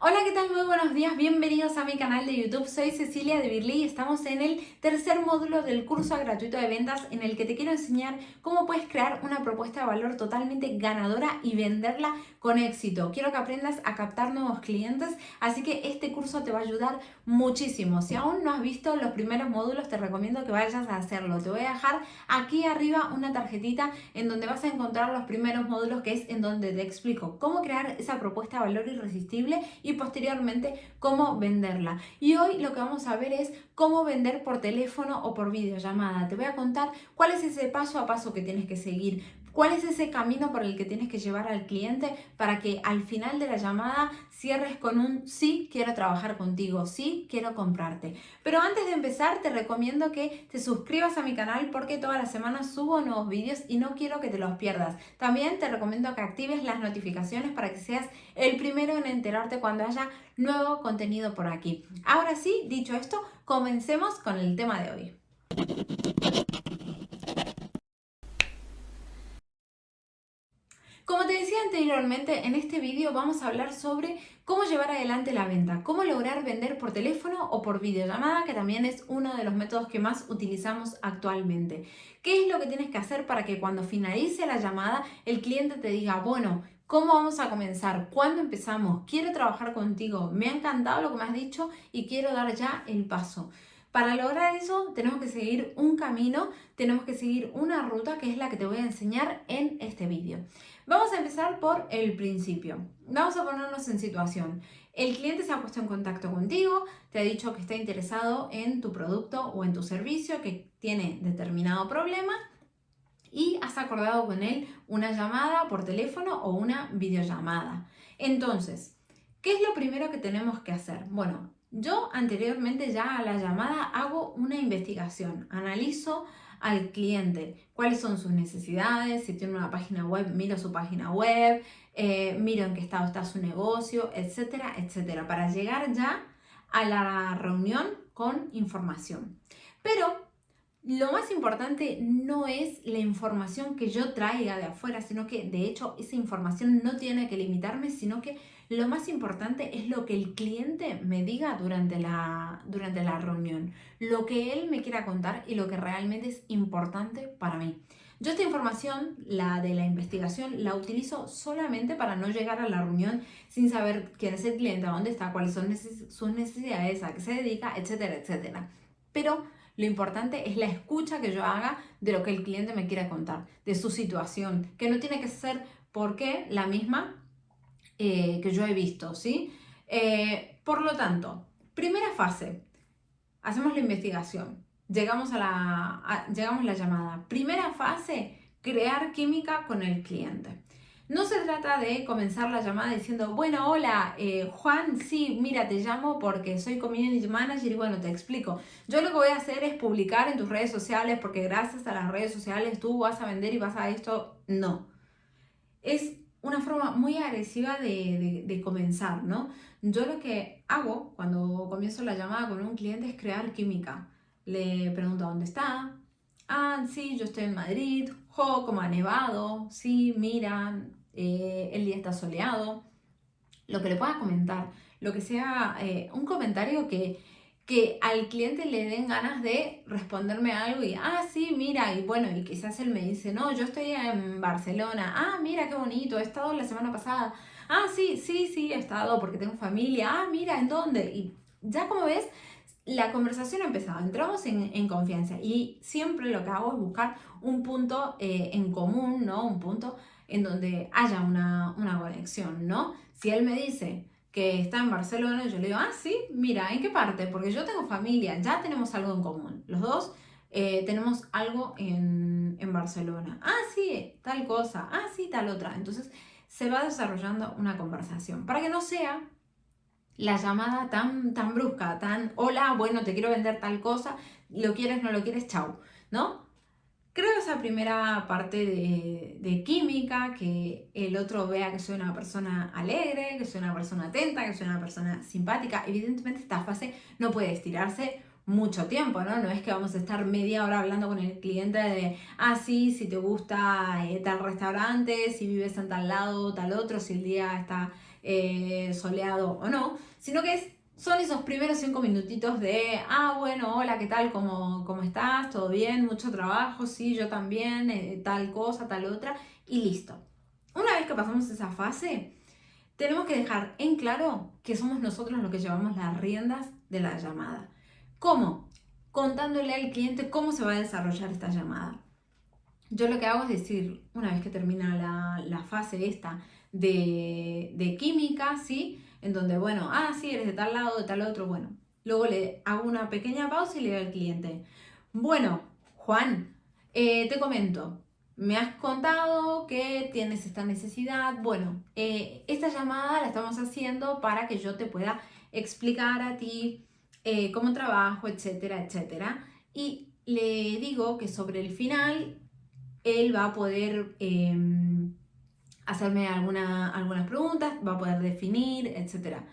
Hola, ¿qué tal? Muy buenos días, bienvenidos a mi canal de YouTube. Soy Cecilia de Birly y estamos en el tercer módulo del curso gratuito de ventas en el que te quiero enseñar cómo puedes crear una propuesta de valor totalmente ganadora y venderla con éxito. Quiero que aprendas a captar nuevos clientes, así que este curso te va a ayudar muchísimo. Si aún no has visto los primeros módulos, te recomiendo que vayas a hacerlo. Te voy a dejar aquí arriba una tarjetita en donde vas a encontrar los primeros módulos, que es en donde te explico cómo crear esa propuesta de valor irresistible posteriormente cómo venderla. Y hoy lo que vamos a ver es cómo vender por teléfono o por videollamada. Te voy a contar cuál es ese paso a paso que tienes que seguir, ¿Cuál es ese camino por el que tienes que llevar al cliente para que al final de la llamada cierres con un sí, quiero trabajar contigo, sí, quiero comprarte? Pero antes de empezar te recomiendo que te suscribas a mi canal porque todas las semanas subo nuevos vídeos y no quiero que te los pierdas. También te recomiendo que actives las notificaciones para que seas el primero en enterarte cuando haya nuevo contenido por aquí. Ahora sí, dicho esto, comencemos con el tema de hoy. Como te decía anteriormente, en este vídeo vamos a hablar sobre cómo llevar adelante la venta, cómo lograr vender por teléfono o por videollamada, que también es uno de los métodos que más utilizamos actualmente. ¿Qué es lo que tienes que hacer para que cuando finalice la llamada el cliente te diga, bueno, ¿Cómo vamos a comenzar? ¿Cuándo empezamos? Quiero trabajar contigo. Me ha encantado lo que me has dicho y quiero dar ya el paso. Para lograr eso tenemos que seguir un camino, tenemos que seguir una ruta que es la que te voy a enseñar en este vídeo. Vamos a empezar por el principio. Vamos a ponernos en situación. El cliente se ha puesto en contacto contigo, te ha dicho que está interesado en tu producto o en tu servicio, que tiene determinado problema y has acordado con él una llamada por teléfono o una videollamada. Entonces, ¿qué es lo primero que tenemos que hacer? Bueno, yo anteriormente ya a la llamada hago una investigación, analizo al cliente, cuáles son sus necesidades, si tiene una página web, miro su página web, eh, miro en qué estado está su negocio, etcétera, etcétera, para llegar ya a la reunión con información. Pero lo más importante no es la información que yo traiga de afuera, sino que de hecho esa información no tiene que limitarme, sino que lo más importante es lo que el cliente me diga durante la, durante la reunión, lo que él me quiera contar y lo que realmente es importante para mí. Yo esta información, la de la investigación, la utilizo solamente para no llegar a la reunión sin saber quién es el cliente, dónde está, cuáles son sus necesidades, a qué se dedica, etcétera, etcétera. Pero lo importante es la escucha que yo haga de lo que el cliente me quiera contar, de su situación, que no tiene que ser porque la misma eh, que yo he visto, ¿sí? Eh, por lo tanto, primera fase, hacemos la investigación, llegamos a la, llegamos a la llamada. Primera fase, crear química con el cliente. No se trata de comenzar la llamada diciendo, bueno, hola, eh, Juan, sí, mira, te llamo porque soy Community Manager y bueno, te explico. Yo lo que voy a hacer es publicar en tus redes sociales porque gracias a las redes sociales tú vas a vender y vas a esto. No. Es una forma muy agresiva de, comenzar, ¿no? Yo lo que hago cuando comienzo la llamada con un cliente es crear química. Le pregunto dónde está. Ah, sí, yo estoy en Madrid. Jo, como ha nevado. Sí, mira, eh, el día está soleado. Lo que le pueda comentar. Lo que sea eh, un comentario que que al cliente le den ganas de responderme algo y, ah, sí, mira, y bueno, y quizás él me dice, no, yo estoy en Barcelona, ah, mira, qué bonito, he estado la semana pasada, ah, sí, sí, sí, he estado porque tengo familia, ah, mira, ¿en dónde? Y ya como ves, la conversación ha empezado, entramos en, confianza y siempre lo que hago es buscar un punto eh, en común, ¿no? Un punto en donde haya una, una conexión, ¿no? Si él me dice, que está en Barcelona, yo le digo, ah, sí, mira, ¿en qué parte? Porque yo tengo familia, ya tenemos algo en común. Los dos eh, tenemos algo en, en, Barcelona. Ah, sí, tal cosa. Ah, sí, tal otra. Entonces se va desarrollando una conversación para que no sea la llamada tan, tan brusca, tan, hola, bueno, te quiero vender tal cosa, lo quieres, no lo quieres, chao, ¿no? Creo esa primera parte de, química, que el otro vea que soy una persona alegre, que soy una persona atenta, que soy una persona simpática. Evidentemente esta fase no puede estirarse mucho tiempo, ¿no? No es que vamos a estar media hora hablando con el cliente de, ah, sí, si te gusta eh, tal restaurante, si vives en tal lado, tal otro, si el día está eh, soleado o no, sino que es, son esos primeros cinco minutitos de, ah, bueno, hola, ¿qué tal? ¿Cómo, cómo estás? ¿Todo bien? ¿Mucho trabajo? Sí, yo también, eh, tal cosa, tal otra, y listo. Una vez que pasamos esa fase, tenemos que dejar en claro que somos nosotros los que llevamos las riendas de la llamada. ¿Cómo? Contándole al cliente cómo se va a desarrollar esta llamada. Yo lo que hago es decir, una vez que termina la, fase esta de, química, ¿sí? En donde, bueno, ah, sí, eres de tal lado, de tal otro, bueno. Luego le hago una pequeña pausa y le digo al cliente, bueno, Juan, eh, te comento, me has contado que tienes esta necesidad. Bueno, eh, esta llamada la estamos haciendo para que yo te pueda explicar a ti eh, cómo trabajo, etcétera, etcétera. Y le digo que sobre el final él va a poder em, hacerme alguna, algunas preguntas, va a poder definir, etcétera.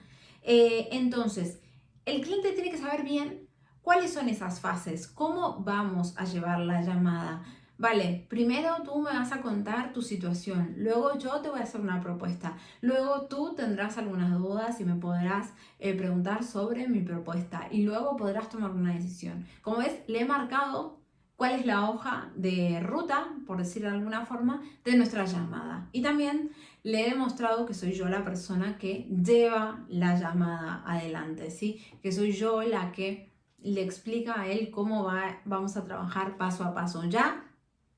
Eh, entonces, el cliente tiene que saber bien cuáles son esas fases, cómo vamos a llevar la llamada Vale, primero tú me vas a contar tu situación, luego yo te voy a hacer una propuesta, luego tú tendrás algunas dudas y me podrás eh, preguntar sobre mi propuesta y luego podrás tomar una decisión. Como ves, le he marcado cuál es la hoja de ruta, por decirlo de alguna forma, de nuestra llamada. Y también le he demostrado que soy yo la persona que lleva la llamada adelante, ¿sí? Que soy yo la que le explica a él cómo va, vamos a trabajar paso a paso. Ya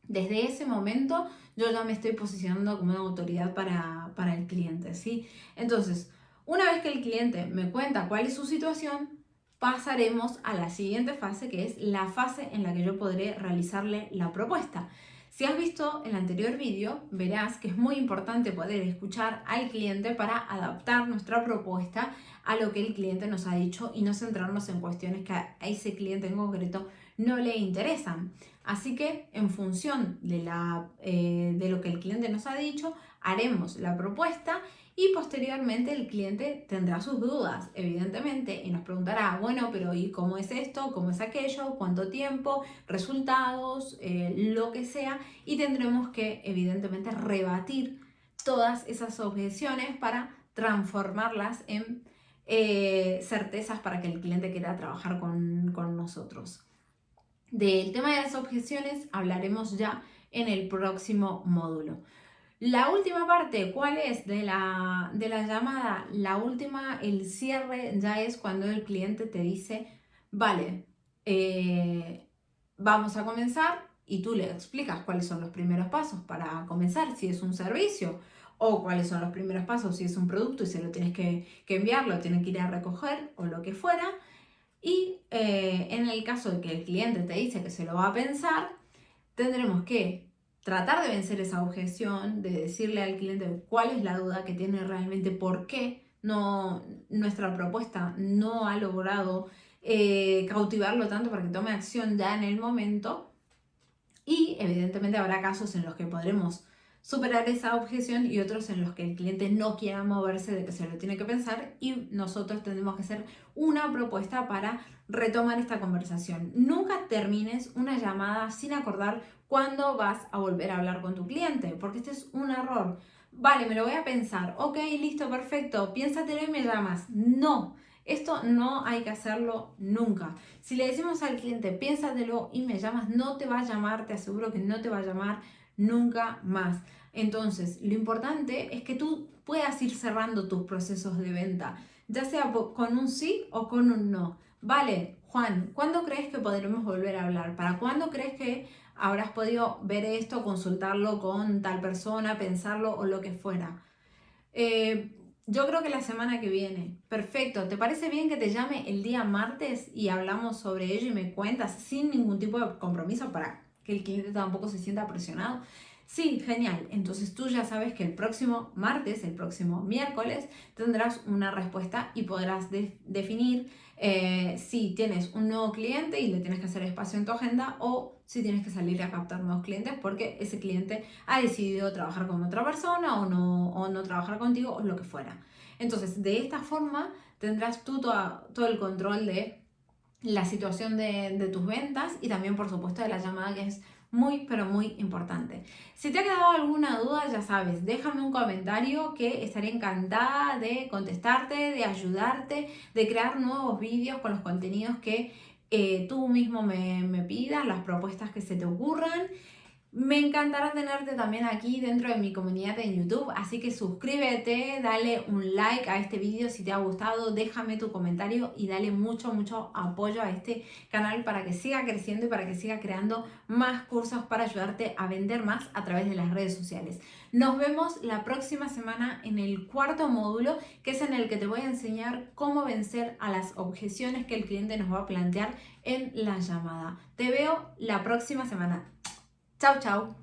desde ese momento yo ya me estoy posicionando como una autoridad para, para el cliente, ¿sí? Entonces, una vez que el cliente me cuenta cuál es su situación, pasaremos a la siguiente fase, que es la fase en la que yo podré realizarle la propuesta. Si has visto el anterior vídeo, verás que es muy importante poder escuchar al cliente para adaptar nuestra propuesta a lo que el cliente nos ha dicho y no centrarnos en cuestiones que a ese cliente en concreto no le interesan. Así que en función de, la, eh, de lo que el cliente nos ha dicho, haremos la propuesta y posteriormente el cliente tendrá sus dudas, evidentemente, y nos preguntará, bueno, pero ¿y cómo es esto? ¿Cómo es aquello? ¿Cuánto tiempo? ¿Resultados? Eh, lo que sea. Y tendremos que, evidentemente, rebatir todas esas objeciones para transformarlas en eh, certezas para que el cliente quiera trabajar con, con nosotros. Del tema de las objeciones hablaremos ya en el próximo módulo. La última parte, ¿cuál es de la, de la llamada? La última, el cierre, ya es cuando el cliente te dice, vale, eh, vamos a comenzar y tú le explicas cuáles son los primeros pasos para comenzar, si es un servicio o cuáles son los primeros pasos si es un producto y se lo tienes que, que enviar, lo tienes que ir a recoger o lo que fuera. Y eh, en el caso de que el cliente te dice que se lo va a pensar, tendremos que tratar de vencer esa objeción, de decirle al cliente cuál es la duda que tiene realmente, por qué no, nuestra propuesta no ha logrado eh, cautivarlo tanto para que tome acción ya en el momento. Y evidentemente habrá casos en los que podremos superar esa objeción y otros en los que el cliente no quiera moverse de que se lo tiene que pensar y nosotros tenemos que hacer una propuesta para retomar esta conversación. Nunca termines una llamada sin acordar cuándo vas a volver a hablar con tu cliente, porque este es un error. Vale, me lo voy a pensar. Ok, listo, perfecto. Piénsatelo y me llamas. No. Esto no hay que hacerlo nunca. Si le decimos al cliente, piénsatelo y me llamas, no te va a llamar, te aseguro que no te va a llamar nunca más. Entonces, lo importante es que tú puedas ir cerrando tus procesos de venta, ya sea con un sí o con un no. Vale, Juan, ¿cuándo crees que podremos volver a hablar? ¿Para cuándo crees que habrás podido ver esto, consultarlo con tal persona, pensarlo o lo que fuera? Eh, yo creo que la semana que viene. Perfecto. ¿Te parece bien que te llame el día martes y hablamos sobre ello y me cuentas sin ningún tipo de compromiso para que el cliente tampoco se sienta presionado. Sí, genial. Entonces tú ya sabes que el próximo martes, el próximo miércoles, tendrás una respuesta y podrás definir eh, si tienes un nuevo cliente y le tienes que hacer espacio en tu agenda o si tienes que salir a captar nuevos clientes porque ese cliente ha decidido trabajar con otra persona o no, o no trabajar contigo o lo que fuera. Entonces, de esta forma tendrás tú todo el control de la situación de, tus ventas y también por supuesto de la llamada que es muy, pero muy importante. Si te ha quedado alguna duda, ya sabes, déjame un comentario que estaré encantada de contestarte, de ayudarte, de crear nuevos vídeos con los contenidos que eh, tú mismo me, me pidas, las propuestas que se te ocurran. Me encantará tenerte también aquí dentro de mi comunidad en YouTube, así que suscríbete, dale un like a este vídeo si te ha gustado, déjame tu comentario y dale mucho, mucho apoyo a este canal para que siga creciendo y para que siga creando más cursos para ayudarte a vender más a través de las redes sociales. Nos vemos la próxima semana en el cuarto módulo, que es en el que te voy a enseñar cómo vencer a las objeciones que el cliente nos va a plantear en la llamada. Te veo la próxima semana. Chào chào!